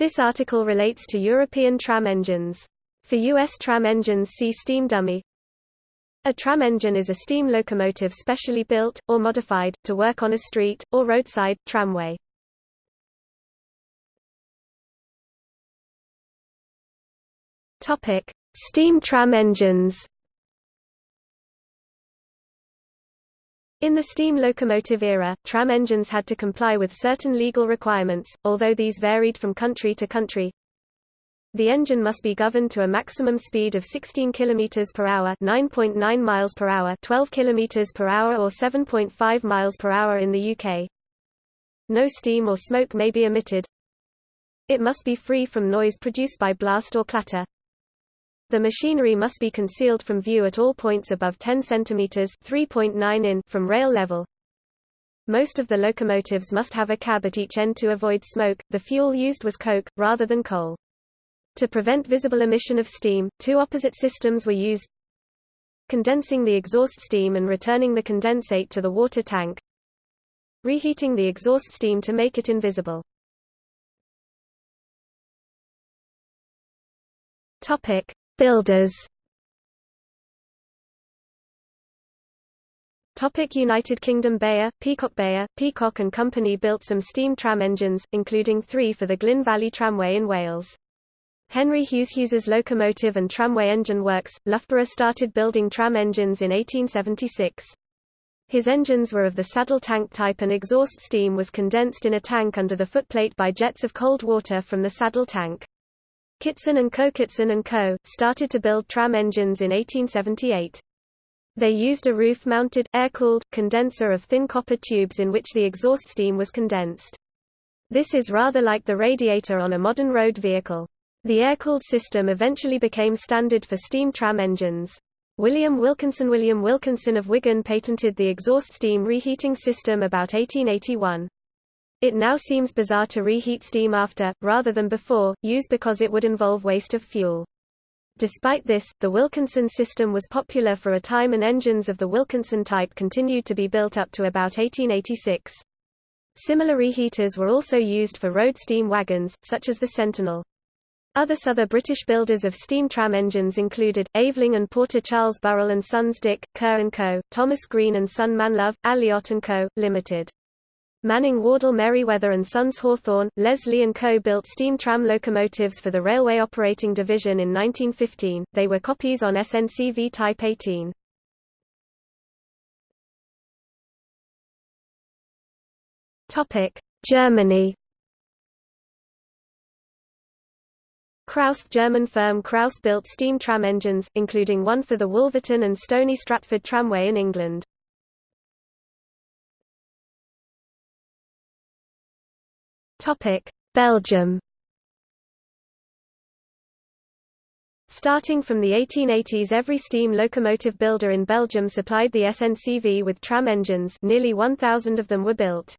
This article relates to European tram engines. For U.S. tram engines see steam dummy. A tram engine is a steam locomotive specially built, or modified, to work on a street, or roadside, tramway. Steam tram engines. In the steam locomotive era, tram engines had to comply with certain legal requirements, although these varied from country to country. The engine must be governed to a maximum speed of 16 km per hour, 9.9 miles per hour, 12 km per hour or 7.5 miles per hour in the UK. No steam or smoke may be emitted. It must be free from noise produced by blast or clatter. The machinery must be concealed from view at all points above 10 cm (3.9 in) from rail level. Most of the locomotives must have a cab at each end to avoid smoke. The fuel used was coke, rather than coal. To prevent visible emission of steam, two opposite systems were used condensing the exhaust steam and returning the condensate to the water tank reheating the exhaust steam to make it invisible. Topic: Builders Topic United Kingdom Beyer, Peacock Beyer, Peacock and Company built some steam tram engines, including three for the Glyn Valley Tramway in Wales. Henry Hughes Hughes's locomotive and tramway engine works, Loughborough started building tram engines in 1876. His engines were of the saddle tank type and exhaust steam was condensed in a tank under the footplate by jets of cold water from the saddle tank. Kitson and Co. Kitson and Co. started to build tram engines in 1878. They used a roof-mounted, air-cooled, condenser of thin copper tubes in which the exhaust steam was condensed. This is rather like the radiator on a modern road vehicle. The air-cooled system eventually became standard for steam tram engines. William Wilkinson William Wilkinson of Wigan patented the exhaust steam reheating system about 1881. It now seems bizarre to reheat steam after, rather than before, use because it would involve waste of fuel. Despite this, the Wilkinson system was popular for a time and engines of the Wilkinson type continued to be built up to about 1886. Similar reheaters were also used for road steam wagons, such as the Sentinel. Other Souther British builders of steam tram engines included, Aveling and Porter Charles Burrell and Sons Dick, Kerr & Co., Thomas Green and Son Manlove, Alliot & Co., Limited. Manning Wardle Merryweather and Sons Hawthorn, Leslie & Co. built steam tram locomotives for the Railway Operating Division in 1915, they were copies on SNCV Type 18. Germany Krauss German firm Krauss built steam tram engines, including one for the Wolverton and Stony Stratford Tramway in England. Topic: Belgium. Starting from the 1880s every steam locomotive builder in Belgium supplied the SNCV with tram engines nearly 1,000 of them were built.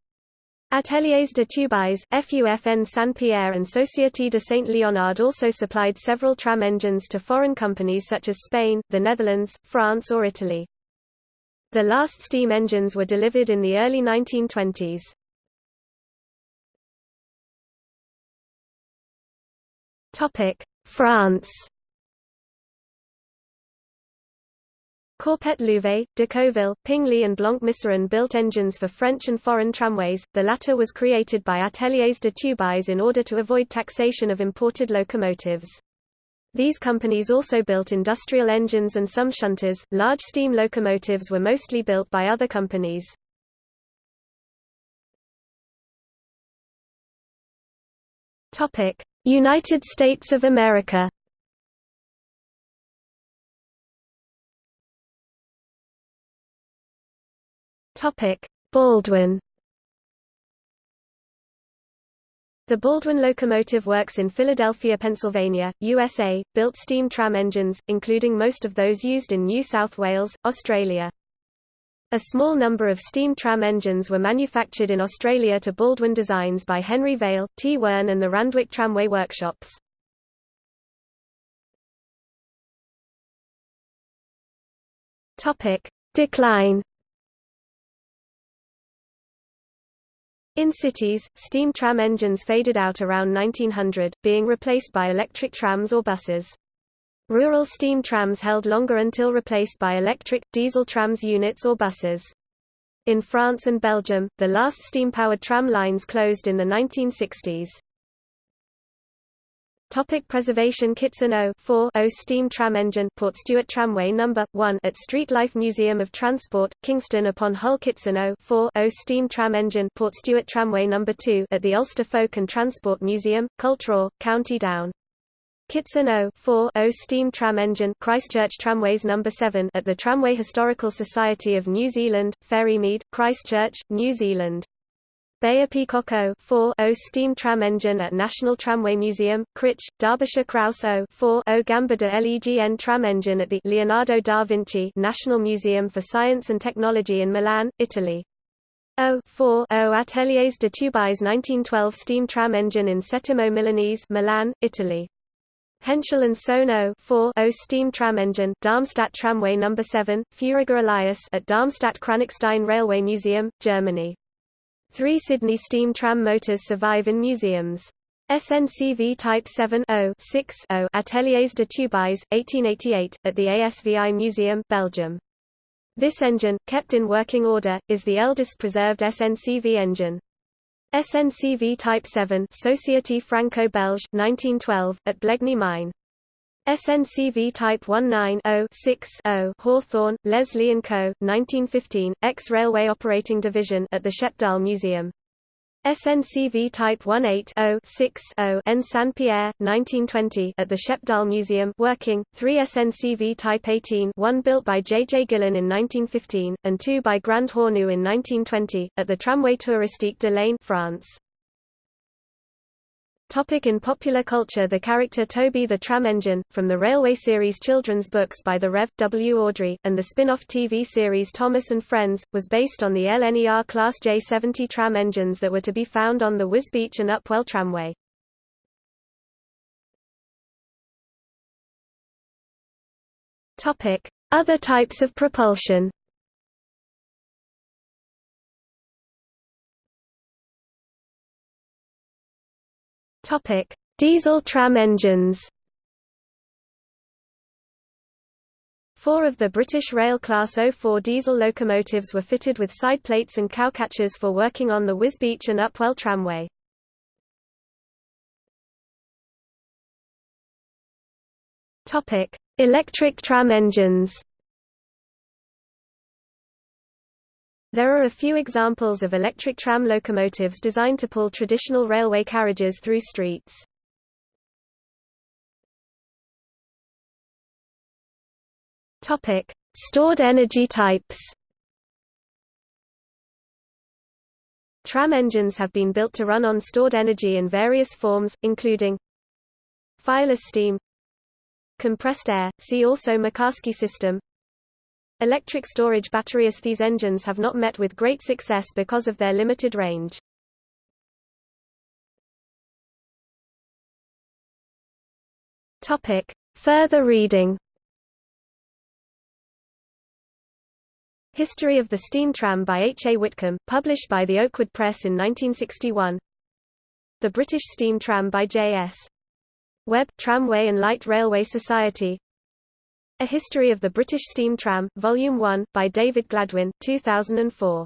Ateliers de Tubize, FUFN Saint-Pierre and Société de Saint-Léonard also supplied several tram engines to foreign companies such as Spain, the Netherlands, France or Italy. The last steam engines were delivered in the early 1920s. Topic: France. Corpet Louvet, Decauville, Pinguely and Blanc-Misseron built engines for French and foreign tramways, the latter was created by Ateliers de Tubize in order to avoid taxation of imported locomotives. These companies also built industrial engines and some shunters. Large steam locomotives were mostly built by other companies. Topic: United States of America Topic: Baldwin. The Baldwin Locomotive Works in Philadelphia, Pennsylvania, USA, built steam tram engines, including most of those used in New South Wales, Australia. A small number of steam tram engines were manufactured in Australia to Baldwin designs by Henry Vale, T. Wern and the Randwick Tramway Workshops. Decline In cities, steam tram engines faded out around 1900, being replaced by electric trams or buses. Rural steam trams held longer until replaced by electric, diesel trams units or buses. In France and Belgium, the last steam-powered tram lines closed in the 1960s. Topic preservation Kitson 0 4 0 steam tram engine Port Portstewart Tramway number 1 at Street Life Museum of Transport Kingston upon Hull Kitson 0 4 0 steam tram engine Port Portstewart Tramway number 2 at the Ulster Folk and Transport Museum Cultra County Down Kitson 0 4 0 steam tram engine Christchurch Tramways number 7 at the Tramway Historical Society of New Zealand Ferrymead Christchurch New Zealand Beyer Peacock 0 steam tram engine at National Tramway Museum, Crich, Derbyshire Krauss 0 4 Gamba de LEGN tram engine at the Leonardo da Vinci National Museum for Science and Technology in Milan, Italy. 0 4 Ateliers de Tubize 1912 steam tram engine in Settimo Milanese Milan, Italy. Henschel and Sohn 0 4 steam tram engine Darmstadt Tramway No. 7, Feuriger Elias at Darmstadt Kranichstein Railway Museum, Germany. Three Sydney steam tram motors survive in museums. SNCV Type 7 6 Ateliers de Tubize, 1888, at the ASVI Museum Belgium. This engine, kept in working order, is the eldest preserved SNCV engine. SNCV Type 7 Société Franco-Belge, 1912, at Blegny Mine. SNCV Type 19-0-6-0 Hawthorn, Leslie & Co., 1915, ex-Railway Operating Division at the Schepdaal Museum. SNCV Type 18-0-6-0 N. Saint-Pierre, 1920 at the Schepdaal Museum working, 3 SNCV Type 18 one built by J. J. Gillen in 1915, and 2 by Grand Hornu in 1920, at the Tramway Touristique de l'Ain France. Topic in popular culture The character Toby the Tram Engine, from the Railway series children's books by the Rev. W. Awdry, and the spin-off TV series Thomas and Friends, was based on the LNER Class J70 tram engines that were to be found on the Wisbech and Upwell Tramway. Other types of propulsion Topic: Diesel tram engines. Four of the British Rail Class 04 diesel locomotives were fitted with side plates and cowcatchers for working on the Wisbech and Upwell tramway. Electric tram engines. There are a few examples of electric tram locomotives designed to pull traditional railway carriages through streets. Topic: Stored energy types. Tram engines have been built to run on stored energy in various forms, including fireless steam, compressed air, see also Mekarski system, Electric storage batteries These engines have not met with great success because of their limited range. Topic. Further reading History of the Steam Tram by H. A. Whitcomb, published by the Oakwood Press in 1961 The British Steam Tram by J. S. Webb, Tramway and Light Railway Society a History of the British Steam Tram, Volume 1, by David Gladwin, 2004.